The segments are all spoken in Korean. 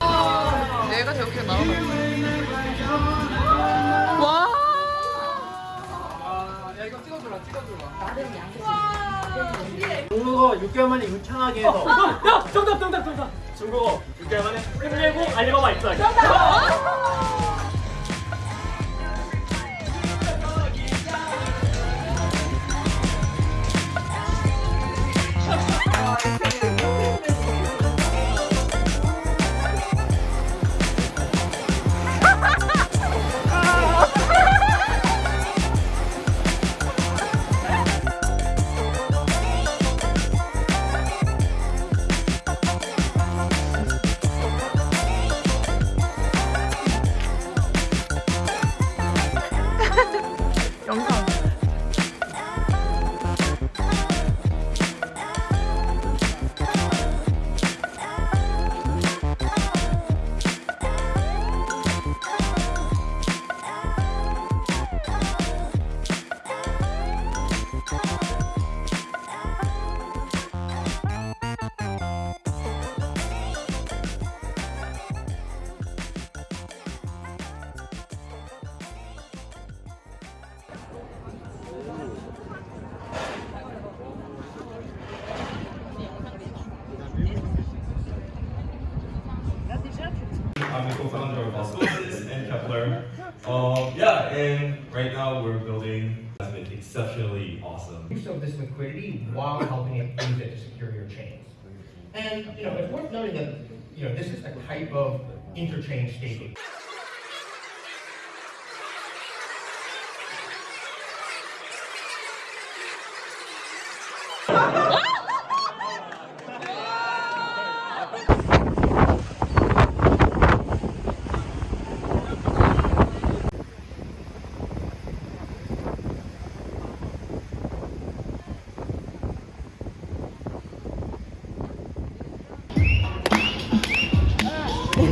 내가 저렇게 나와 와 야, 이거 찍어줘라, 찍어줘라. 나름 양식. 중국어 6개월 만에 유창하게 해서. 어, 야, 정답, 정답, 정답. 중국어 6개월 만에 힘내고 알리바바 입사하기. 정답! Um, yeah, and right now we're building has been exceptionally awesome. use of this liquidity while helping use it to secure your chains. And, you know, it's worth noting that, you know, this is a type of interchange staking.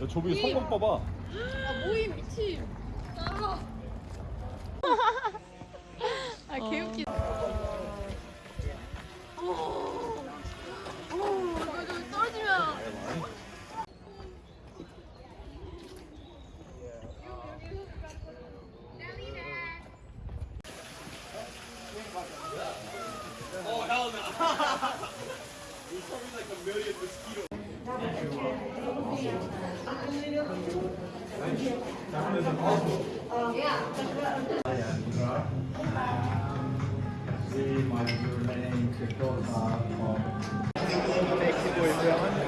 야, 저기 성공 봐봐. 아 모임 미침. 아. 아 개웃기. 어. 멕시코에